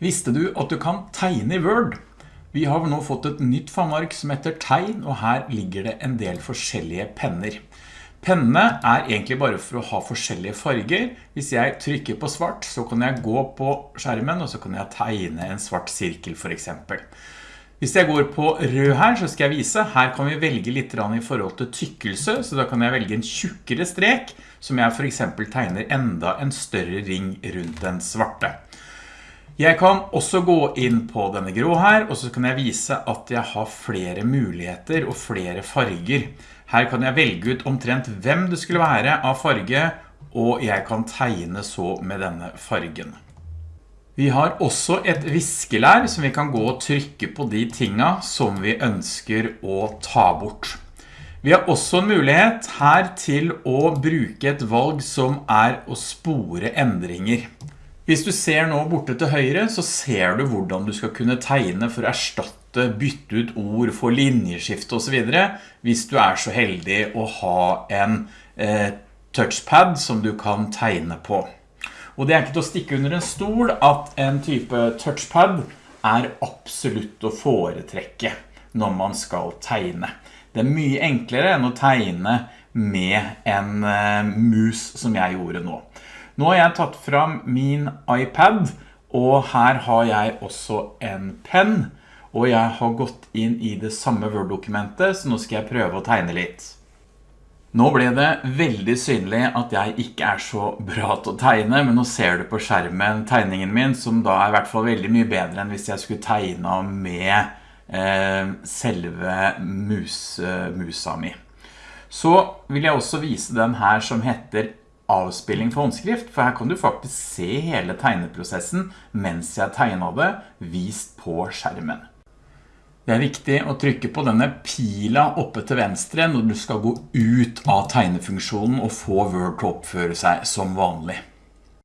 Visste du at du kan tegne i Word? Vi har nå fått et nytt fanmark som heter tegn, og her ligger det en del forskjellige penner. Pennene er egentlig bare for å ha forskjellige farger. Hvis jeg trykker på svart, så kan jeg gå på skjermen, og så kan jeg tegne en svart sirkel for eksempel. Hvis jeg går på rød her, så skal jeg vise. Her kan vi velge litt i forhold til tykkelse, så da kan jeg velge en tjukkere strek, som jeg for eksempel tegner enda en større ring rundt den svarte. Jeg kan også gå inn på denne grå her, og så kan jeg vise at jeg har flere muligheter og flere farger. Her kan jeg velge ut omtrent hvem det skulle være av farge, og jeg kan tegne så med denne fargen. Vi har også et viskelær som vi kan gå og trykke på de tinga som vi ønsker å ta bort. Vi har også en mulighet her til å bruke et valg som er å spore endringer. Hvis du ser nå borte til høyre, så ser du hvordan du skal kunne tegne for å erstatte, bytte ut ord, få linjeskift og så videre, hvis du er så heldig å ha en eh, touchpad som du kan tegne på. Og det er ikke til å stikke under en stol at en type touchpad er absolutt å foretrekke når man skal tegne. Det er mye enklere enn å tegne med en eh, mus som jeg gjorde nå. Nå har jeg tatt fram min iPad, og her har jeg også en penn, og jeg har gått inn i det samme Word-dokumentet, så nå skal jeg prøve å tegne litt. Nå ble det veldig synlig at jeg ikke er så bra til å tegne, men nå ser du på skjermen tegningen min, som da er i hvert fall veldig mye bedre enn hvis jeg skulle tegne med eh, selve mus, musa mi. Så vil jeg også vise den her som heter avspilling for håndskrift, for her kan du faktisk se hele tegneprosessen mens jeg tegnet det, vist på skjermen. Det er viktig å trykke på denne pila oppe til venstre når du skal gå ut av tegnefunksjonen og få Word til å oppføre seg som vanlig.